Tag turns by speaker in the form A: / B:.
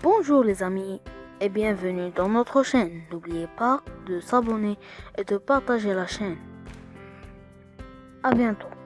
A: Bonjour les amis et bienvenue dans notre chaîne. N'oubliez pas de s'abonner et de partager la chaîne. À bientôt.